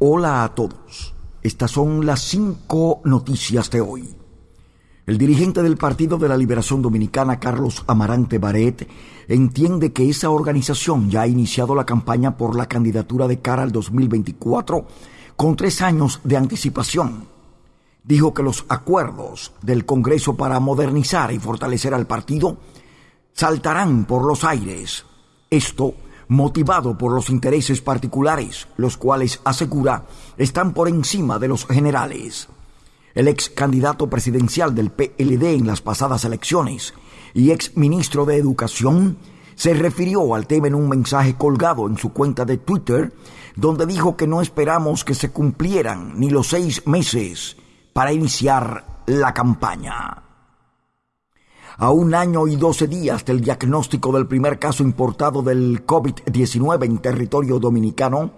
Hola a todos. Estas son las cinco noticias de hoy. El dirigente del Partido de la Liberación Dominicana, Carlos Amarante Baret, entiende que esa organización ya ha iniciado la campaña por la candidatura de cara al 2024 con tres años de anticipación. Dijo que los acuerdos del Congreso para modernizar y fortalecer al partido saltarán por los aires. Esto motivado por los intereses particulares, los cuales, asegura, están por encima de los generales. El ex candidato presidencial del PLD en las pasadas elecciones y ex ministro de Educación se refirió al tema en un mensaje colgado en su cuenta de Twitter, donde dijo que no esperamos que se cumplieran ni los seis meses para iniciar la campaña a un año y doce días del diagnóstico del primer caso importado del COVID-19 en territorio dominicano,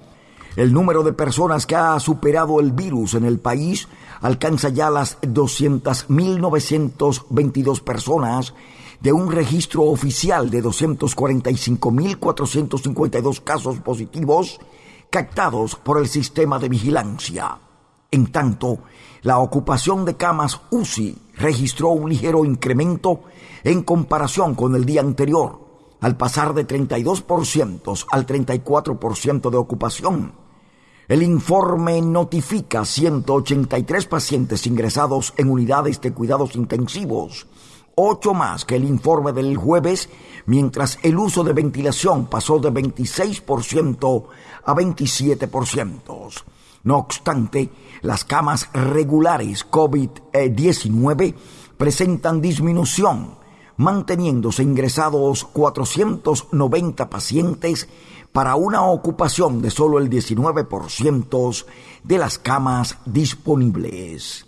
el número de personas que ha superado el virus en el país alcanza ya las 200.922 personas de un registro oficial de 245.452 casos positivos captados por el sistema de vigilancia. En tanto, la ocupación de camas UCI registró un ligero incremento en comparación con el día anterior, al pasar de 32% al 34% de ocupación. El informe notifica 183 pacientes ingresados en unidades de cuidados intensivos, ocho más que el informe del jueves, mientras el uso de ventilación pasó de 26% a 27%. No obstante, las camas regulares COVID-19 presentan disminución, manteniéndose ingresados 490 pacientes para una ocupación de solo el 19% de las camas disponibles.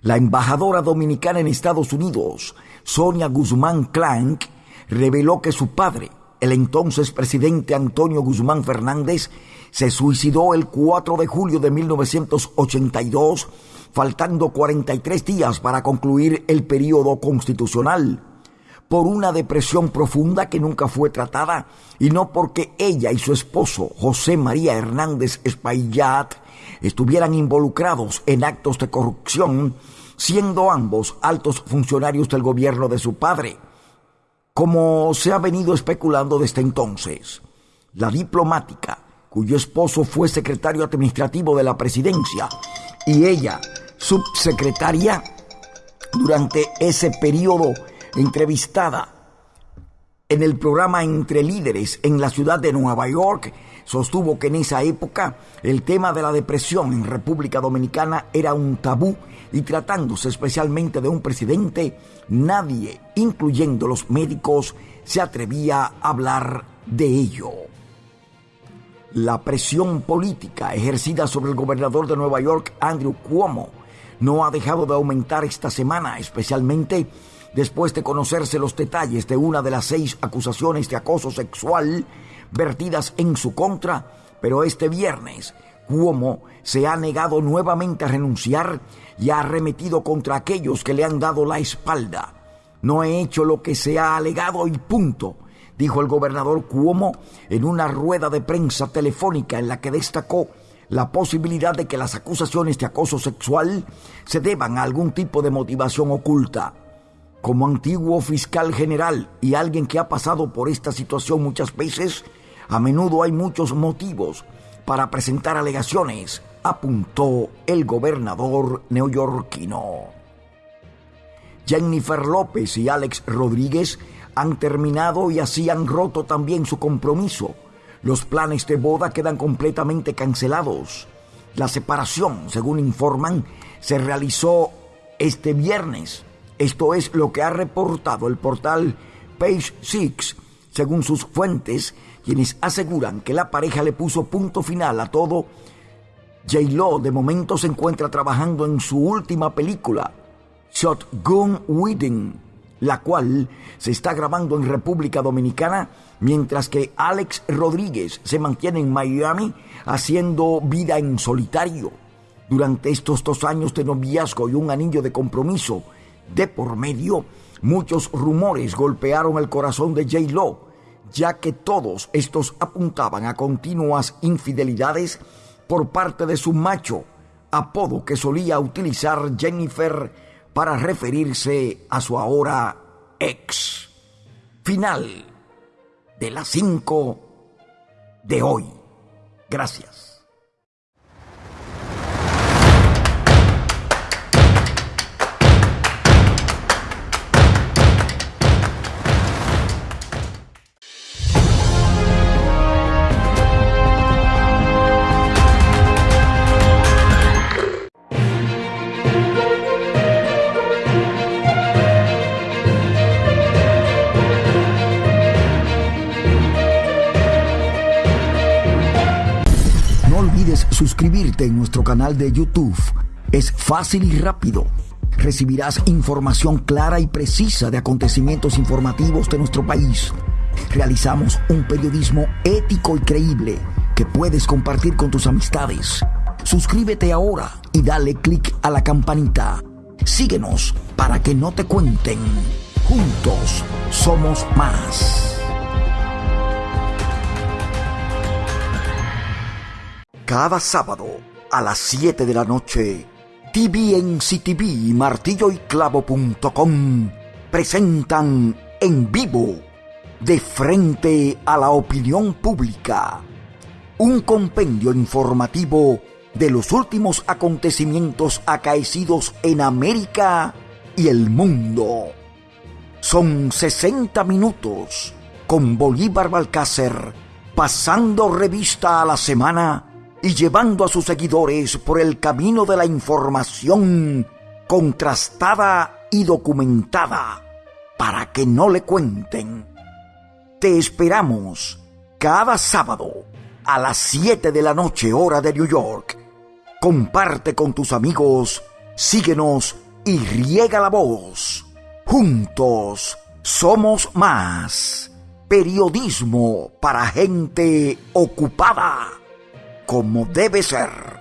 La embajadora dominicana en Estados Unidos, Sonia Guzmán Clank, reveló que su padre, el entonces presidente Antonio Guzmán Fernández, se suicidó el 4 de julio de 1982, faltando 43 días para concluir el periodo constitucional, por una depresión profunda que nunca fue tratada y no porque ella y su esposo, José María Hernández Espaillat, estuvieran involucrados en actos de corrupción, siendo ambos altos funcionarios del gobierno de su padre, como se ha venido especulando desde entonces. La diplomática cuyo esposo fue secretario administrativo de la presidencia y ella subsecretaria durante ese periodo entrevistada en el programa Entre Líderes en la ciudad de Nueva York, sostuvo que en esa época el tema de la depresión en República Dominicana era un tabú y tratándose especialmente de un presidente, nadie, incluyendo los médicos, se atrevía a hablar de ello. La presión política ejercida sobre el gobernador de Nueva York, Andrew Cuomo, no ha dejado de aumentar esta semana, especialmente después de conocerse los detalles de una de las seis acusaciones de acoso sexual vertidas en su contra, pero este viernes Cuomo se ha negado nuevamente a renunciar y ha arremetido contra aquellos que le han dado la espalda. No he hecho lo que se ha alegado y punto dijo el gobernador Cuomo en una rueda de prensa telefónica en la que destacó la posibilidad de que las acusaciones de acoso sexual se deban a algún tipo de motivación oculta. Como antiguo fiscal general y alguien que ha pasado por esta situación muchas veces, a menudo hay muchos motivos para presentar alegaciones, apuntó el gobernador neoyorquino. Jennifer López y Alex Rodríguez han terminado y así han roto también su compromiso. Los planes de boda quedan completamente cancelados. La separación, según informan, se realizó este viernes. Esto es lo que ha reportado el portal Page Six, según sus fuentes, quienes aseguran que la pareja le puso punto final a todo. J-Lo de momento se encuentra trabajando en su última película, Shotgun Wedding la cual se está grabando en República Dominicana, mientras que Alex Rodríguez se mantiene en Miami haciendo vida en solitario. Durante estos dos años de noviazgo y un anillo de compromiso de por medio, muchos rumores golpearon el corazón de J. Lo, ya que todos estos apuntaban a continuas infidelidades por parte de su macho, apodo que solía utilizar Jennifer para referirse a su ahora ex. Final de las 5 de hoy. Gracias. Suscribirte en nuestro canal de YouTube. Es fácil y rápido. Recibirás información clara y precisa de acontecimientos informativos de nuestro país. Realizamos un periodismo ético y creíble que puedes compartir con tus amistades. Suscríbete ahora y dale click a la campanita. Síguenos para que no te cuenten. Juntos somos más. Cada sábado a las 7 de la noche, TVNCTV y martilloyclavo.com presentan en vivo, de frente a la opinión pública, un compendio informativo de los últimos acontecimientos acaecidos en América y el mundo. Son 60 minutos con Bolívar Balcácer pasando revista a la semana y llevando a sus seguidores por el camino de la información contrastada y documentada para que no le cuenten. Te esperamos cada sábado a las 7 de la noche hora de New York. Comparte con tus amigos, síguenos y riega la voz. Juntos somos más. Periodismo para gente ocupada como debe ser.